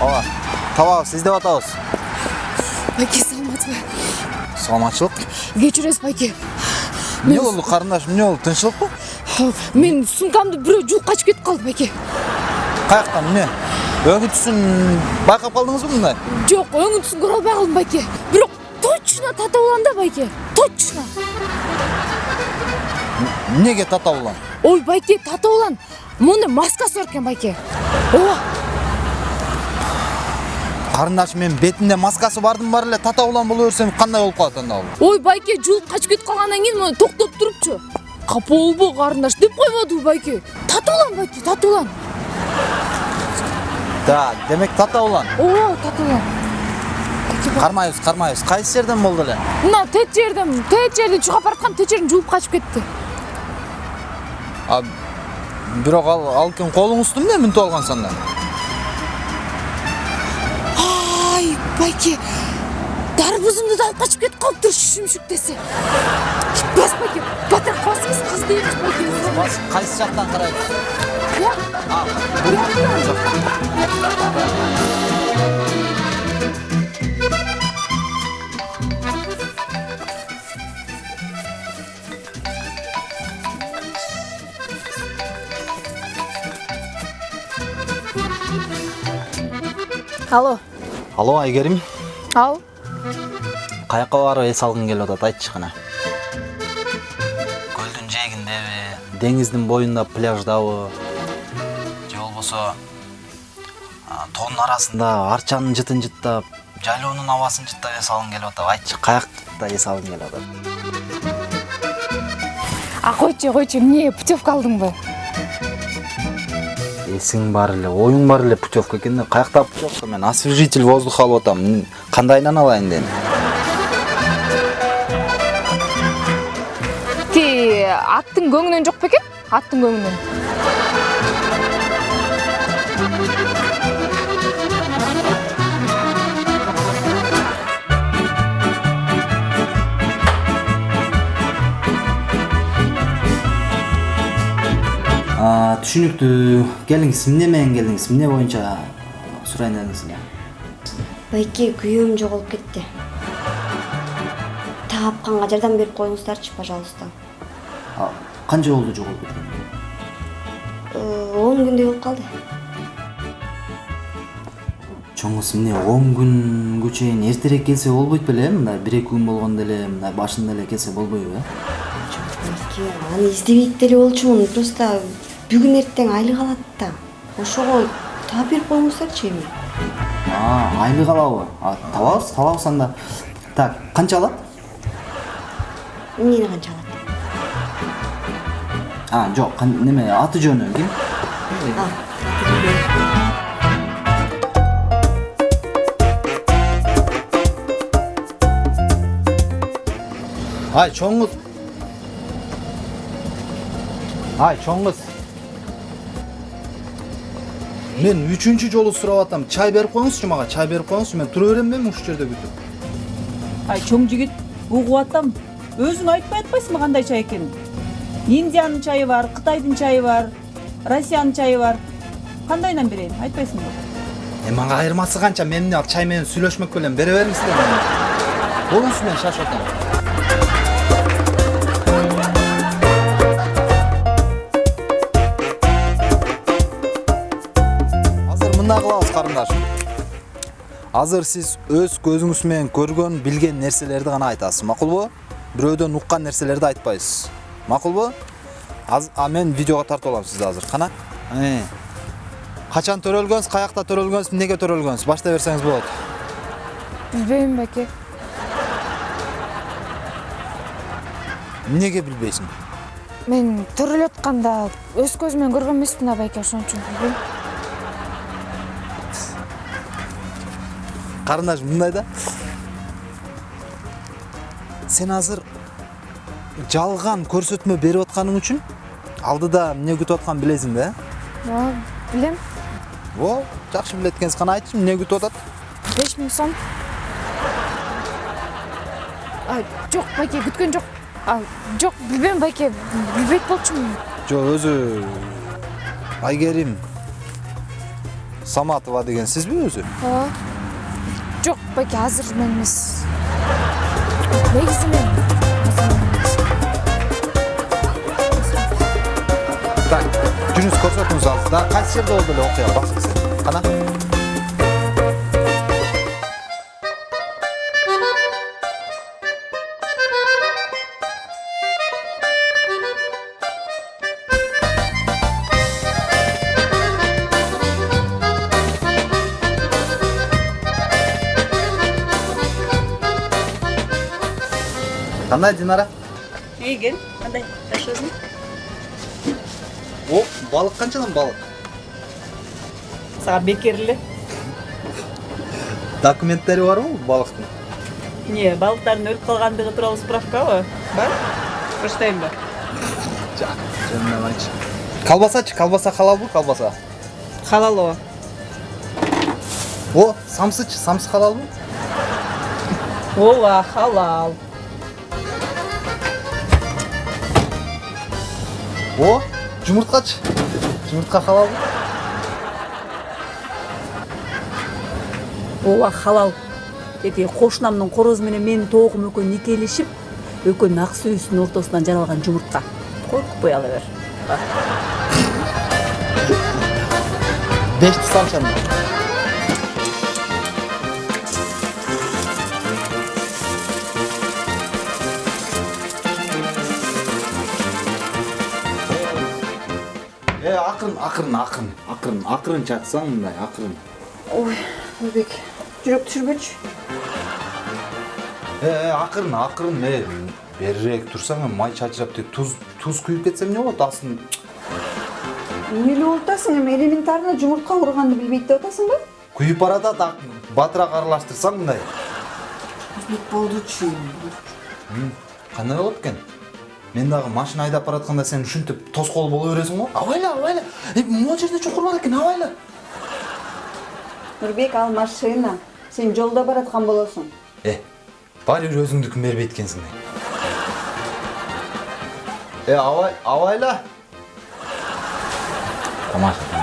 ооба табабыз издеп атабыз байке саламатсызбы саламатчылык кечиресиз байке эмне болду карындаш эмне болду тынччылыкпы менин сумкамды бирөө жулуп качып кетип калды байке каяктан эмне өңү түсүн байкап калдыңызбы мындай жок өңүн түсүн көрө албай калдым байке бирок точно да байке точно. Эмнеге татап улам ой байке татап улам мондай маскасы бар экен байке. Ооба карындаш мен бетинде маскасы бардын бар эле татап улам боло берсем кандай болуп калат анда бул ой байке жулуп качып кетип калгандан кийин мону токтоп турупчу капа болбо карындаш деп койбодубу байке. Татап улам байке татап улам да демек татап улам ооба Байке, ба- кармайбыз кармайбыз кайсы жерден болду эле мына тет жерден тет жерди чыгып бараткам тет жерден жулуп качып кетти бирок ал алкин колуңузду эмне мүнтүп алгансыз анда байке дарбузумду да алып качып кетип калыптыр шүмшүк десе бас байке батыраак басыңыз дейбиз байке кайсы жактан карайбыз Бияк- алло. Алло айгерим. Ал. Каяка барып эс алгың келип атат айтчы кана көлдүн жээгиндеби деңиздин боюнда пляждабы же болбосо тоонун арасында арчанын жытын жыттап жайлоонун абасын жыттап эс алгың келип атат айтчы каякта эс алгың келип атат? А койчу койчу эмне путевка алдыңбы эсиң бар эле оюң бар эле путевка экен да каякта путевка мен освежитель воздуха алып атам. Кандайынан алайын дедим ти аттын көңүнөн жок бекен аттын көңүнөн түшүнүктүү келиңиз эмне менен келдиңиз эмне боюнча сурайын дедиңиз эле байке күйөөм жоголуп кетти таапканга жардам берип коюңуздарчы пожалуйста канча болду жоголуп кеткени Э, он күндөй болуп калды чоң кыз эмне он күнгө чейин эртерээк келсе болбойт беле э мындай бир эки күн болгондо эле мындай башында эле келсе болбойбу э байке аны издебейт деле болчумун просто бүгүн эртең айлык алат да ошого таап берип коюңуздарчы эми а айлык алабы а табабыз табабыз анда так канча алат эмнени канча алат а жок неме аты жөнү ким а ай чоң кыз ай чоң кыз мен үчүнчү жолу сурап атам чай берип коюңузчу мага чай берип коюңузчу мен тура берем эми ушул жерде күтүп ай чоң жигит угуп атам өзүң айтпай атпайсыңбы кандай чай экенин индиянын чайы бар кытайдын чайы бар россиянын чайы бар кандайынан берейин айтпайсыңбы Э мага айырмасы канча мен эмне ал чай менен сүйлөшмөк белем бере бериңиздер болуңуз мен шашып атам азыр сиз өз көзүңүз менен көргөн билген нерселерди гана айтасыз макулбу? Бирөөдөн уккан нерселерди айтпайсыз макулбу? А мен видеого тартып алам сизди азыр кана? Э. качан төрөлгөнсүз каякта төрөлгөнсүз эмнеге төрөлгөнсүз? Баштай берсеңиз болот. Билбейм байке эмнеге билбейсиң? Мен төрөлүп атканда өз көзүм менен көргөн эмесмин да байке ошон үчүн. билбейм карындаш мындай да сен азыр жалган көрсөтмө берип атканың үчүн алдыда эмне күтүп атканын билесиң да э ооба билем о жакшы билет экенсиз кана айтчы эмне күтүп атат беш миң сом жок байке күткөн жок жок билбейм байке билбейт болчумун жок өзү айгерим саматова деген сизби өзү ооба жок байке азыр мен эмес негизи мен так жүрүңүз көрсөтүңүз азыр да кайсы жерде болду эле окуя баксы кана кандай динара кел кандай жашоосуң о балык канчадан балык сага бекер эле документтери барбы балыктын эмне балыктардын өлүп калгандыгы тууралуу справкабы бар почтайбы жак жөнүнөн колбасачы колбаса халалбы колбаса халал ооба о самсычы самсы халалбы ооба халал о жумурткачы жумуртка халалбы ооба халал. Тетиги кошунамдын корозу менен менин тоогум экөө никелешип экөөнүн ак сүйүүсүнүн ортосунан жаралган жумуртка коркутпай ала бер. Бешти салчы анда э акырын акырын акырын акырын акырын чаксаң мындай акырын ой ойбек э э, акырын акырын э берирээк турсаң эми май чачырап тиги туз туз күйүп кетсе эмне болот астын болуп атасың эми элементарно жумуртка урганды билбейт деп атасыңбы күйүп баратат батыраак аралаштырсаң мындай. Өзбек болдучу кандай болот экен мен дагы машина айдап баратканда сен ушинтип тоскоол боло бересиң го абайла абайла могу жерде чукур бар экен абайла нурбек ал машина сен жолдо бараткан болосуң э баары бир өзүңдүкүн бербейт экенсиң э абай абайла тамаша